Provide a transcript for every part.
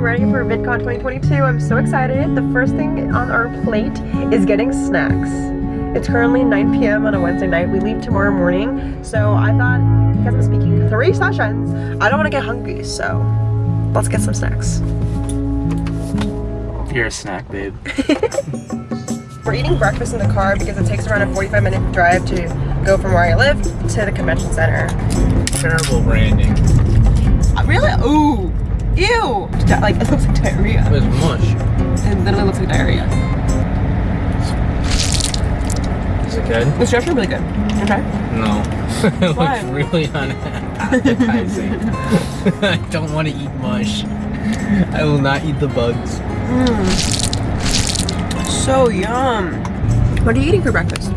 getting ready for VidCon 2022. I'm so excited. The first thing on our plate is getting snacks. It's currently 9 p.m. on a Wednesday night. We leave tomorrow morning. So I thought, because I'm speaking three sessions, I don't want to get hungry. So let's get some snacks. You're a snack, babe. We're eating breakfast in the car because it takes around a 45 minute drive to go from where I live to the convention center. Terrible branding. Uh, really? Ooh. Ew. Like, it looks like diarrhea. It was mush. It literally looks like diarrhea. Is it good? It's actually really good. Okay. No. it Why? looks really unappetizing. I don't want to eat mush. I will not eat the bugs. Mm. So yum. What are you eating for breakfast?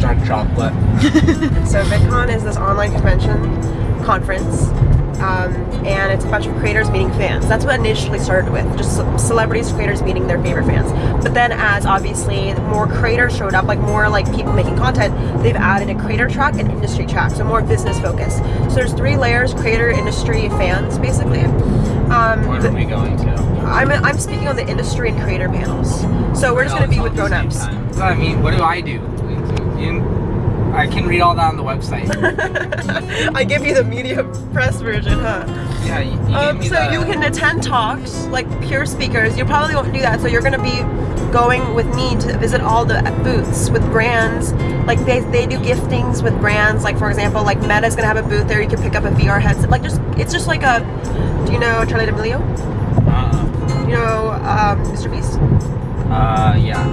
Dark chocolate. So VidCon is this online convention conference. Um, and it's a bunch of creators meeting fans. That's what initially started with, just celebrities, creators meeting their favorite fans. But then as obviously more creators showed up, like more like people making content, they've added a creator track and industry track, so more business focused. So there's three layers, creator, industry, fans, basically. Um, What are we going to? I'm, I'm speaking on the industry and creator panels. So we're just gonna be with grown-ups. I mean, what do I do? I can read all that on the website. I give you the media press version, huh? Yeah, you, you Um, so the- you can attend talks, like pure speakers. You probably won't do that, so you're gonna be going with me to visit all the booths with brands. Like they, they do giftings with brands. Like for example, like Meta's gonna have a booth there. You can pick up a VR headset. Like just, it's just like a. Do you know Charli D'Amelio? Uh, You know um, Mr. Beast? uh, yeah.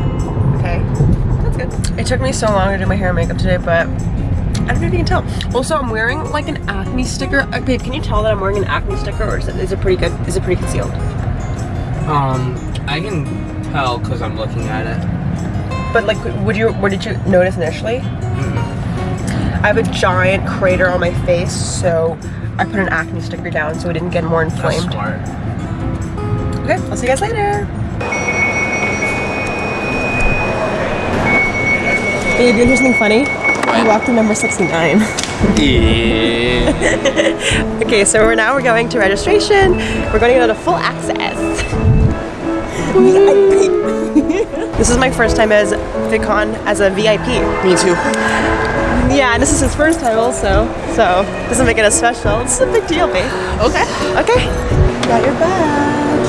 It took me so long to do my hair and makeup today, but I don't know if you can tell. Also, I'm wearing like an acne sticker. Uh, babe, can you tell that I'm wearing an acne sticker, or is it, is it pretty good? Is it pretty concealed? Um, I can tell because I'm looking at it. But like, would you? What did you notice initially? I have a giant crater on my face, so I put an acne sticker down so it didn't get more That's inflamed. smart. Okay, I'll see you guys later. Babe, you hear something funny? I walked to number 69. Yeah. Okay, so we're now we're going to registration. We're going to go to full access. this is my first time as VidCon as a VIP. Me too. Yeah, and this is his first time also, so doesn't make it as special. It's a big deal, babe. Okay. Okay, got your badge.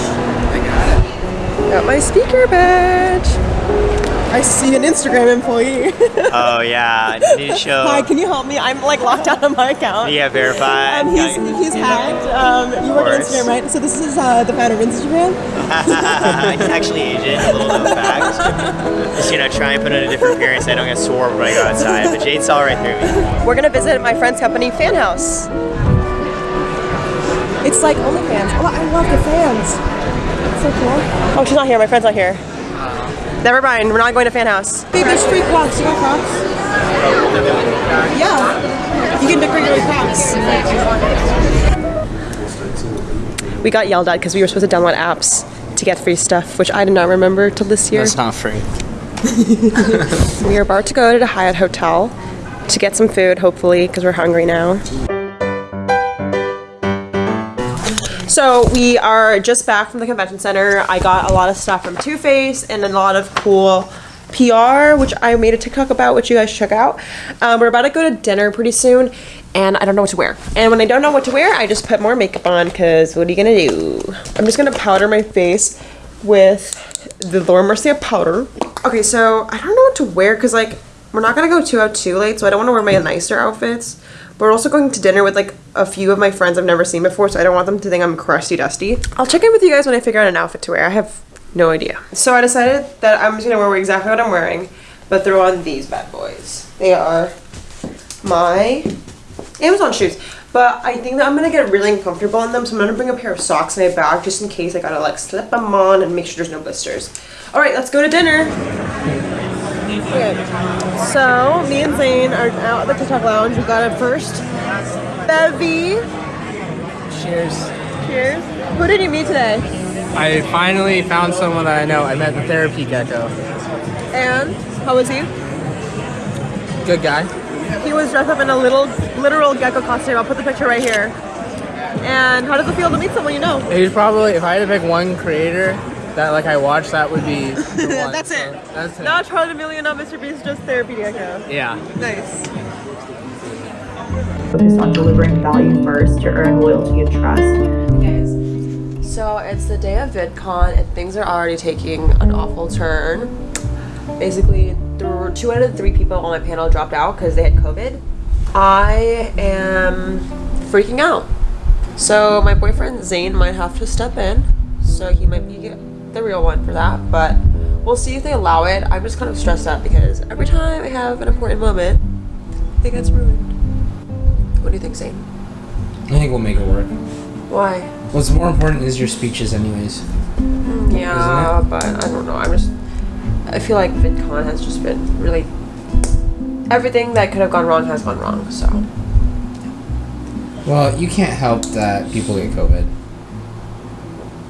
I got it. Got my speaker badge. I see an Instagram employee. Oh yeah, I need to show. Hi, can you help me? I'm like locked out of my account. Yeah, verified. Um, he's, he's hacked. Um, you work on. Instagram, right? So this is uh, the founder of Instagram. he's actually Asian. A little known fact. Just you know, try and put on a different appearance. I don't get swarmed when I go outside. But Jade saw right through me. We're gonna visit my friend's company, Fan House. It's like OnlyFans. Oh, I love the fans. It's so cool. Oh, she's not here. My friend's not here. Never mind. We're not going to Fan House. Babe, there's free Crocs. You want Crocs? Yeah. You can decorate your Crocs. We got yelled at because we were supposed to download apps to get free stuff, which I did not remember till this year. That's not free. We are about to go to the Hyatt Hotel to get some food, hopefully, because we're hungry now. So we are just back from the convention center. I got a lot of stuff from Too Faced and a lot of cool PR, which I made a TikTok about, which you guys check out. Um, we're about to go to dinner pretty soon, and I don't know what to wear. And when I don't know what to wear, I just put more makeup on, because what are you gonna do? I'm just gonna powder my face with the Laura Mercier powder. Okay, so I don't know what to wear, because like, we're not gonna go too out too late, so I don't want to wear my nicer outfits. But we're also going to dinner with like a few of my friends I've never seen before, so I don't want them to think I'm crusty dusty. I'll check in with you guys when I figure out an outfit to wear. I have no idea. So I decided that I'm just gonna wear exactly what I'm wearing, but throw on these bad boys. They are my Amazon shoes. But I think that I'm gonna get really uncomfortable in them, so I'm gonna bring a pair of socks in my bag just in case I gotta like slip them on and make sure there's no blisters. All right, let's go to dinner. Okay, so me and Zane are out at the TikTok lounge. We got a first bevy. Cheers. Cheers. Who did you meet today? I finally found someone that I know. I met the therapy gecko. And how was he? Good guy. He was dressed up in a little literal gecko costume. I'll put the picture right here. And how does it feel to meet someone you know? He's probably if I had to pick one creator that like I watch, that would be. The one. That's it. That's it. Not Charli D'Amelio, not Mr. Beast, just therapy gecko. yeah. Nice. Focus on delivering value first to earn loyalty and trust. So it's the day of VidCon and things are already taking an awful turn. Basically, two out of the three people on my panel dropped out because they had COVID. I am freaking out. So my boyfriend Zane might have to step in. So he might be the real one for that, but we'll see if they allow it. I'm just kind of stressed out because every time I have an important moment, it gets ruined. What do you think, Zane? I think we'll make it work. Why? What's more important is your speeches, anyways. Mm, yeah, but I don't know. I'm just. I feel like VidCon has just been really. Everything that could have gone wrong has gone wrong. So Well, you can't help that people get COVID.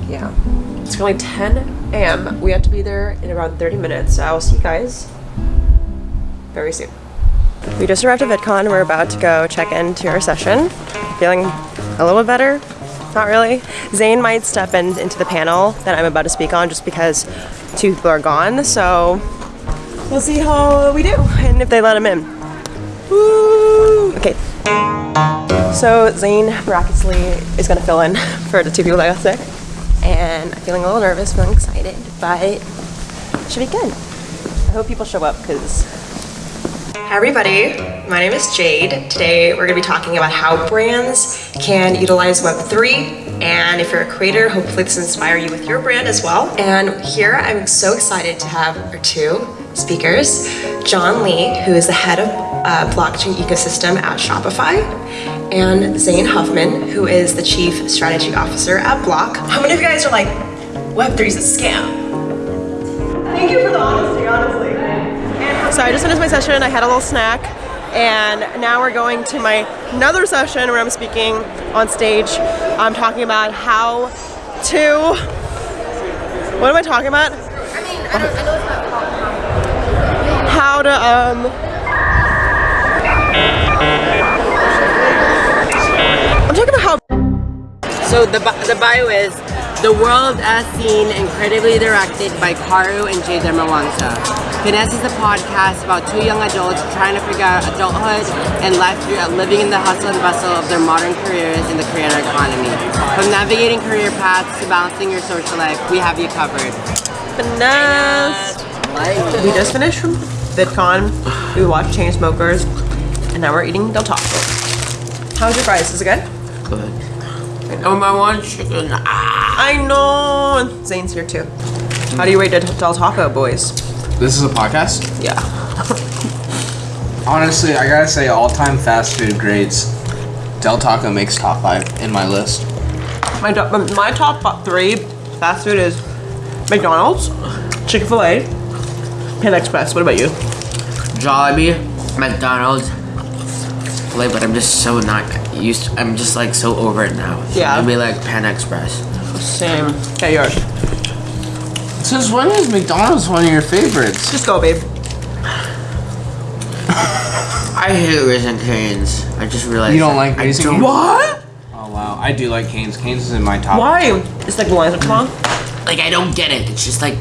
yeah, it's currently 10 a.m. We have to be there in around 30 minutes. So I will see you guys very soon. We just arrived at VidCon. We're about to go check into our session. Feeling a little better. Not really. Zane might step in into the panel that I'm about to speak on just because two people are gone. So we'll see how we do and if they let him in. Woo! Okay. So Zane miraculously is gonna fill in for the two people that got sick. And I'm feeling a little nervous, feeling excited, but it should be good. I hope people show up because Hi everybody, my name is Jade. Today we're going to be talking about how brands can utilize Web3 and if you're a creator, hopefully this inspire you with your brand as well. And here I'm so excited to have our two speakers, John Lee, who is the head of uh, blockchain ecosystem at Shopify, and Zane Huffman, who is the chief strategy officer at Block. How many of you guys are like, Web3 is a scam? Thank you for the honesty, honestly. So I just finished my session. I had a little snack, and now we're going to my another session where I'm speaking on stage. I'm talking about how to. What am I talking about? I mean, I don't. I know it's not How to um. I'm talking about how So the, the bio is The World as Seen, incredibly directed by Karu and Jay Dermawangsa. Finesse is a podcast about two young adults trying to figure out adulthood and life through living in the hustle and bustle of their modern careers in the creator economy. From navigating career paths to balancing your social life, we have you covered. finesse. We just finished from VidCon. We watched Chainsmokers, and now we're eating Del Taco. How's your fries? Is it good? Good. Oh, my one chicken. Ah. I know. Zane's here too. How do you rate Del Del Taco, boys? This is a podcast? Yeah. Honestly, I gotta say, all time fast food grades, Del Taco makes top five in my list. My do- um, my top three fast food is McDonald's, Chick Fil A, Pan Express. What about you? Jollibee, McDonald's. Like, but I'm just so not used. I'm just like so over it now. Yeah. I'd be like Pan Express. Same. Okay, yours. Since when is McDonald's one of your favorites? Just go, babe. I hate Raising Cane's. I just realized. You don't that. like I Cane's? What? Oh wow, I do like Canes. Canes is in my top. Why? It's like the lines are long. Like I don't get it. It's just like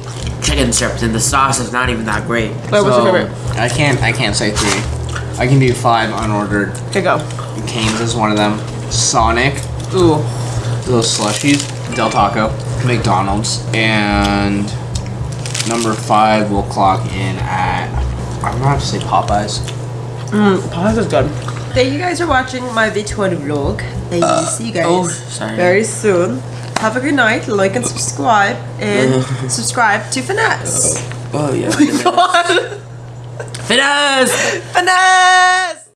chicken strips, and the sauce is not even that great. Wait, what's your So, favorite? I can't. I can't say three. I can do five unordered. Okay, go. Canes is one of them. Sonic, Ooh. those slushies. Del Taco, McDonald's, and number five will clock in at. I'm gonna have to say Popeyes. Mm, Popeyes is good. Thank you guys for watching my VidCon vlog. Thank you. Uh, see you guys oh, sorry. very soon. Have a good night. Like and subscribe, and subscribe to Finesse. Oh, oh yeah. Oh God. Finesse. Finesse.